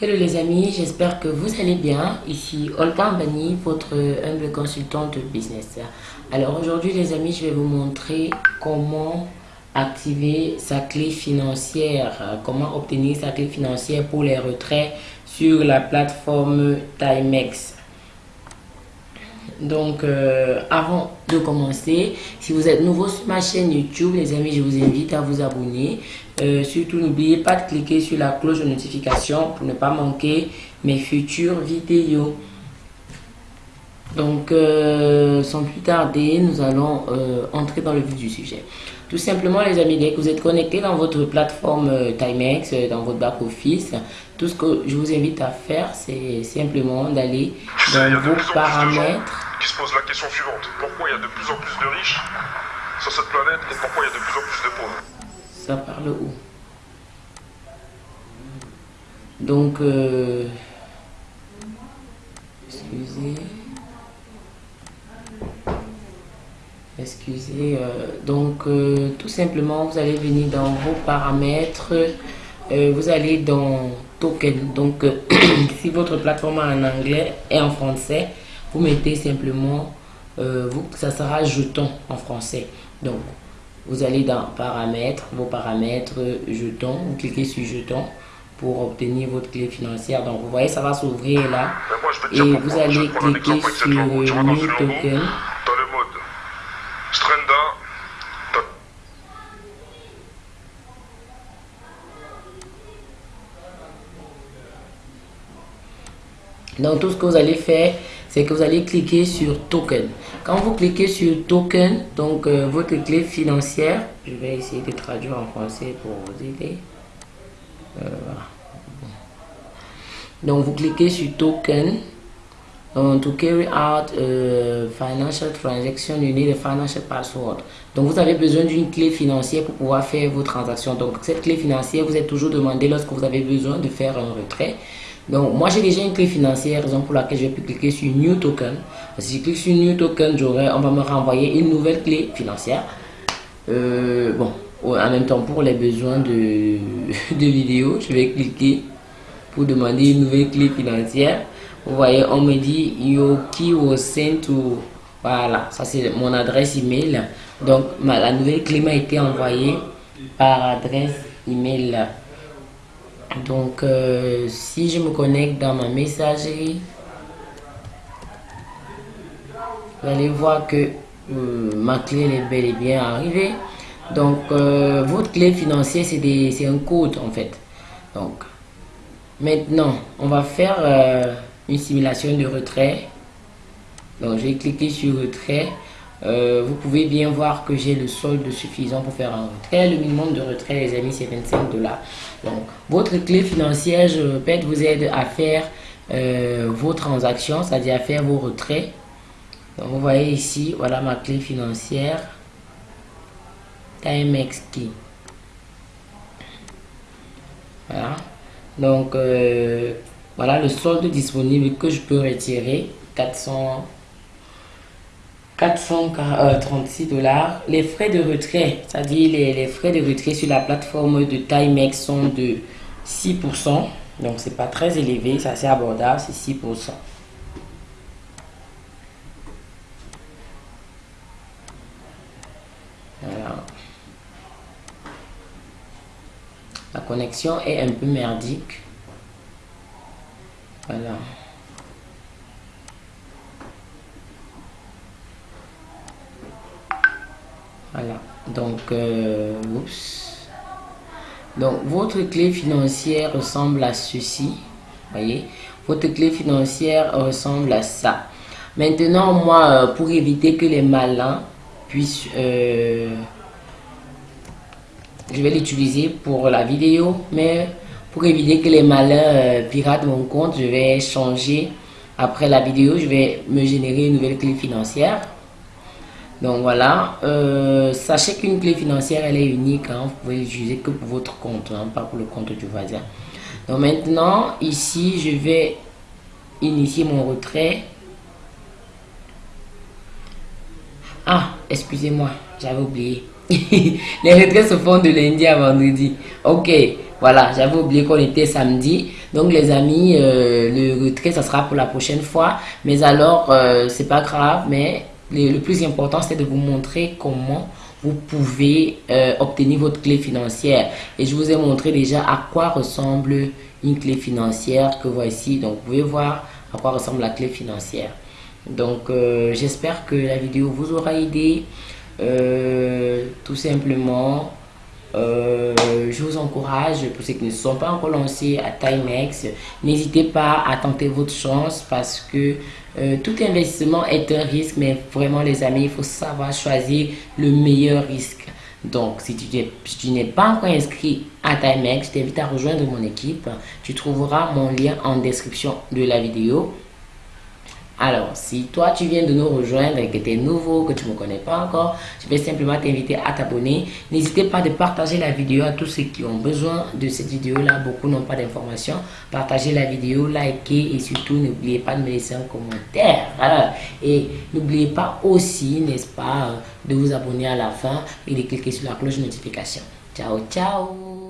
Hello les amis, j'espère que vous allez bien. Ici Olga Bani, votre humble consultante business. Alors aujourd'hui les amis, je vais vous montrer comment activer sa clé financière, comment obtenir sa clé financière pour les retraits sur la plateforme Timex. Donc, euh, avant de commencer, si vous êtes nouveau sur ma chaîne YouTube, les amis, je vous invite à vous abonner. Euh, surtout, n'oubliez pas de cliquer sur la cloche de notification pour ne pas manquer mes futures vidéos. Donc, euh, sans plus tarder, nous allons entrer dans le vif du sujet. Tout simplement, les amis, dès que vous êtes connecté dans votre plateforme Timex, dans votre back-office, tout ce que je vous invite à faire, c'est simplement d'aller dans vos paramètres qui se pose la question suivante. Pourquoi il y a de plus en plus de riches sur cette planète et pourquoi il y a de plus en plus de pauvres Ça parle où Donc, euh, excusez. Excusez. Euh, donc, euh, tout simplement, vous allez venir dans vos paramètres. vous allez dans token. Donc, si votre plateforme est en anglais et en français, vous mettez simplement, euh, vous, ça sera jeton en français. Donc, vous allez dans paramètres, vos paramètres, jeton, vous cliquez sur jeton pour obtenir votre clé financière. Donc, vous voyez, ça va s'ouvrir là. Et vous allez cliquer sur New Token. Dans le mode Strenda, Donc tout ce que vous allez faire, c'est que vous allez cliquer sur token. Quand vous cliquez sur token, donc euh, votre clé financière, je vais essayer de traduire en français pour vous aider. Euh, donc vous cliquez sur token. Donc, to carry out financial transaction, you need a financial password. Donc, vous avez besoin d'une clé financière pour pouvoir faire vos transactions. Donc, cette clé financière, vous êtes toujours demandé lorsque vous avez besoin de faire un retrait. Donc, moi, j'ai déjà une clé financière, raison pour laquelle je vais cliquer sur New Token. Si je clique sur New Token, on va me renvoyer une nouvelle clé financière. Euh, bon, en même temps, pour les besoins de, de vidéo, je vais cliquer pour demander une nouvelle clé financière. Vous voyez, on me dit Yoki was sent to. Voilà, ça c'est mon adresse email. Donc, la nouvelle clé m'a été envoyée par adresse email. Donc, euh, si je me connecte dans ma messagerie, vous allez voir que euh, ma clé est bel et bien arrivée. Donc, euh, votre clé financière, c'est un code en fait. Donc, maintenant, on va faire une simulation de retrait. Donc, je vais cliquer sur retrait. vous pouvez bien voir que j'ai le solde suffisant pour faire un retrait. Le minimum de retrait, les amis, c'est 25 dollars. Donc, votre clé financière, je répète, vous aide à faire euh, vos transactions, c'est-à-dire à faire vos retraits. Donc, vous voyez ici, voilà ma clé financière. Timex Key. Voilà. Donc, euh, voilà le solde disponible que je peux retirer. 400 436 dollars. Les frais de retrait, c'est-à-dire les, frais de retrait sur la plateforme de Timex sont de 6%. Donc, c'est pas très élevé, c'est assez abordable, c'est 6%. Voilà. La connexion est un peu merdique. Voilà. Voilà. Donc, euh. Donc, votre clé financière ressemble à ceci. Voyez, votre clé financière ressemble à ça. Maintenant, moi, euh, pour éviter que les malins puissent... Euh, je vais l'utiliser pour la vidéo, mais pour éviter que les malins piratent mon compte, je vais changer. Après la vidéo, je vais me générer une nouvelle clé financière. Donc voilà, euh, sachez qu'une clé financière, elle est unique. Hein. vous pouvez l'utiliser que pour votre compte, hein, pas pour le compte du voisin. Donc maintenant, ici, je vais initier mon retrait. Ah, excusez-moi, j'avais oublié. Les retraits se font de lundi à vendredi. Ok, Voilà, j'avais oublié qu'on était samedi. Donc les amis, euh, le retrait, ça sera pour la prochaine fois. Mais alors, euh, c'est pas grave, mais le, plus important, c'est de vous montrer comment vous pouvez euh, obtenir votre clé financière. Et je vous ai montré déjà à quoi ressemble une clé financière que voici. Donc, vous pouvez voir à quoi ressemble la clé financière. Donc, j'espère que la vidéo vous aura aidé. tout simplement, euh, je vous encourage, pour ceux qui ne sont pas encore lancés à Timex, n'hésitez pas à tenter votre chance parce que euh, tout investissement est un risque, mais vraiment les amis, il faut savoir choisir le meilleur risque. Donc, si tu n'es pas encore inscrit à Timex, je t'invite à rejoindre mon équipe. Tu trouveras mon lien en description de la vidéo. Alors, si toi tu viens de nous rejoindre et que tu es nouveau, que tu ne me connais pas encore, je vais simplement t'inviter à t'abonner. N'hésitez pas de partager la vidéo à tous ceux qui ont besoin de cette vidéo-là. Beaucoup n'ont pas d'informations. Partagez la vidéo, likez et surtout n'oubliez pas de me laisser un commentaire. Et n'oubliez pas aussi, n'est-ce pas, de vous abonner à la fin et de cliquer sur la cloche de notification. Ciao, ciao